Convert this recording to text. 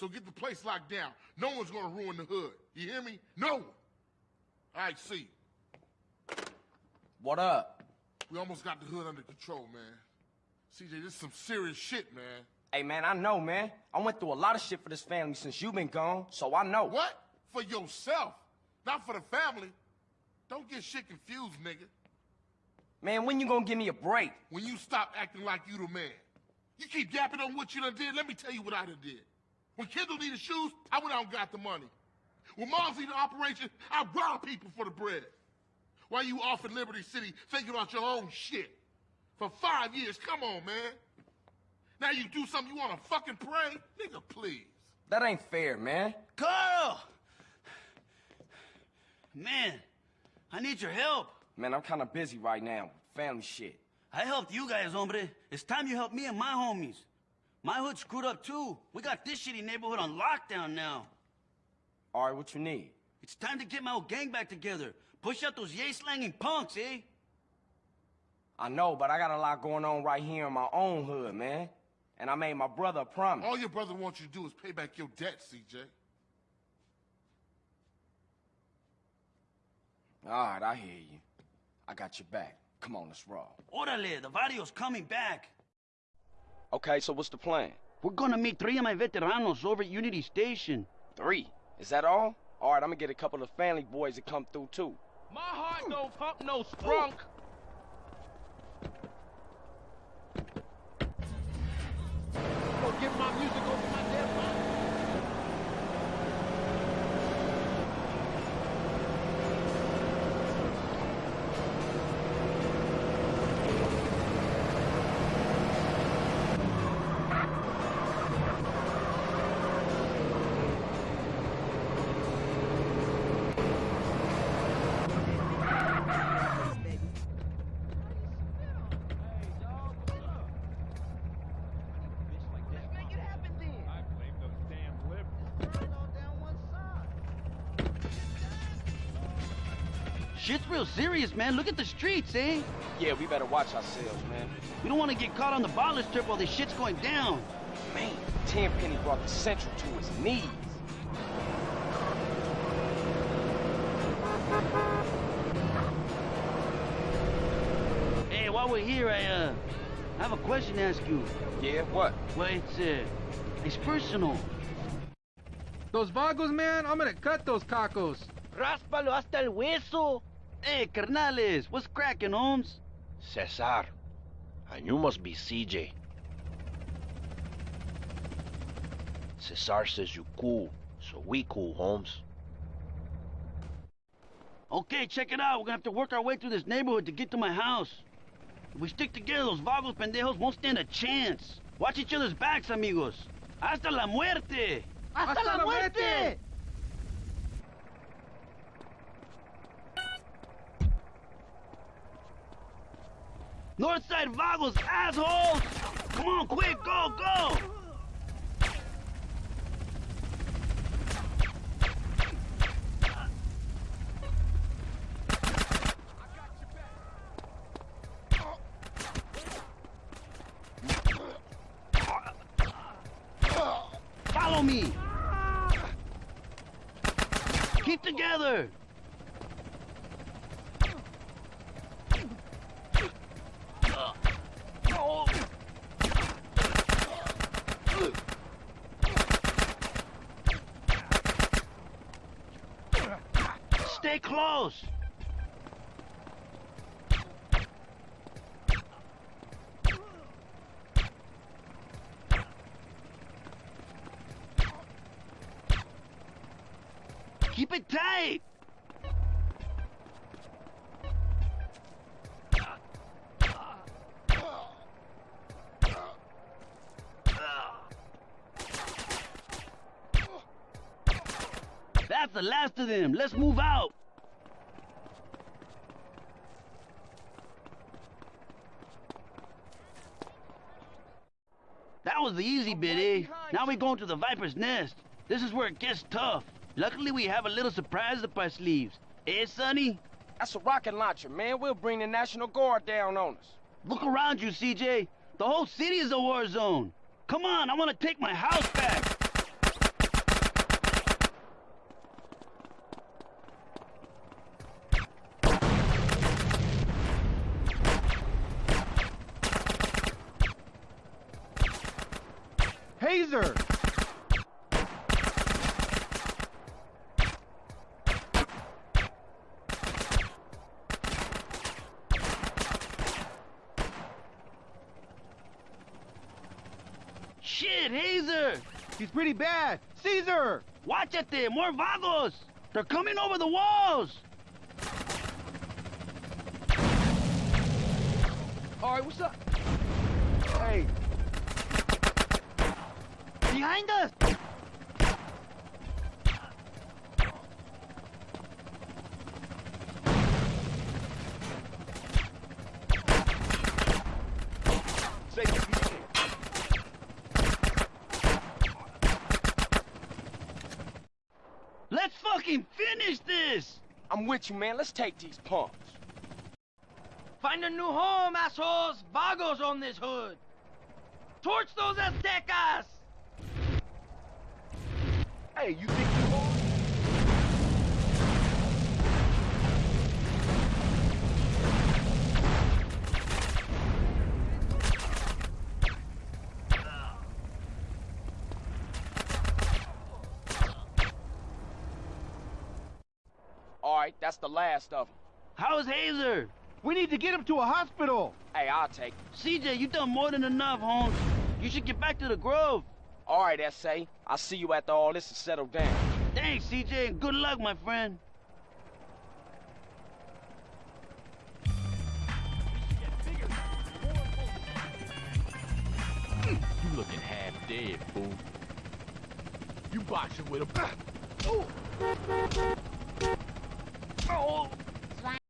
You'll get the place locked down. No one's gonna ruin the hood. You hear me? No one. All right, see. What up? We almost got the hood under control, man. CJ, this is some serious shit, man. Hey, man, I know, man. I went through a lot of shit for this family since you been gone, so I know. What? For yourself, not for the family. Don't get shit confused, nigga. Man, when you gonna give me a break? When you stop acting like you the man. You keep yapping on what you done did, let me tell you what I done did. When Kendl needed shoes, I went out and got the money. When Mom's needed operation, I robbed people for the bread. While you off in Liberty City thinking about your own shit. For five years, come on, man. Now you do something you wanna fucking pray? Nigga, please. That ain't fair, man. Carl! Man, I need your help. Man, I'm kinda busy right now. Family shit. I helped you guys, hombre. It's time you help me and my homies. My hood screwed up too. We got this shitty neighborhood on lockdown now. All right, what you need? It's time to get my old gang back together. Push out those yay-slanging punks, eh? I know, but I got a lot going on right here in my own hood, man. And I made my brother a promise. All your brother wants you to do is pay back your debt, CJ. All right, I hear you. I got your back. Come on, let's roll. Orale, the video's coming back. Okay, so what's the plan? We're gonna meet three of my veteranos over at Unity Station. Three. Is that all? All right, I'm gonna get a couple of family boys to come through, too. My heart don't pump no sprunk. Go get my music over my dead phone. I blame those damn liberals. Shit's real serious, man. Look at the streets, eh? Yeah, we better watch ourselves, man. We don't want to get caught on the bottle strip while this shit's going down. Man, Tenpenny brought the Central to his knees. Hey, while we're here, I, uh, I have a question to ask you. Yeah, what? Well, it's, uh, it's personal. Those vagos, man, I'm gonna cut those cacos. Ráspalo hasta el hueso. Hey, carnales, what's cracking, homes? Cesar. And you must be CJ. Cesar says you cool, so we cool, homes. Okay, check it out. We're gonna have to work our way through this neighborhood to get to my house. If we stick together, those vagos pendejos won't stand a chance. Watch each other's backs, amigos. Hasta la muerte! ¡Hasta la muerte! Northside vagos, assholes! Come on, quick, go, go! Follow me! Keep together! Stay close! Keep it tight! That's the last of them. Let's move out. Was the easy bit, eh? Now we're going to the Viper's Nest. This is where it gets tough. Luckily, we have a little surprise up our sleeves. Eh, Sonny? That's a rocket launcher, man. We'll bring the National Guard down on us. Look around you, CJ. The whole city is a war zone. Come on, I want to take my house back. Cesar! Shit, Hazer! He's pretty bad! Cesar! Watch it there, more vagos! They're coming over the walls! Alright, what's up? Hey. Behind us! Let's fucking finish this! I'm with you, man. Let's take these punks. Find a new home, assholes! Vagos on this hood! Torch those Aztecas! Hey, you think you are? All right, that's the last of them. How's Hazer? We need to get him to a hospital! Hey, I'll take him. CJ, you done more than enough, homes. You should get back to the Grove. All right, S.A. I'll see you after all this is settled down. Thanks, CJ, and good luck, my friend. You looking half dead, fool. You boxing with a... Oh!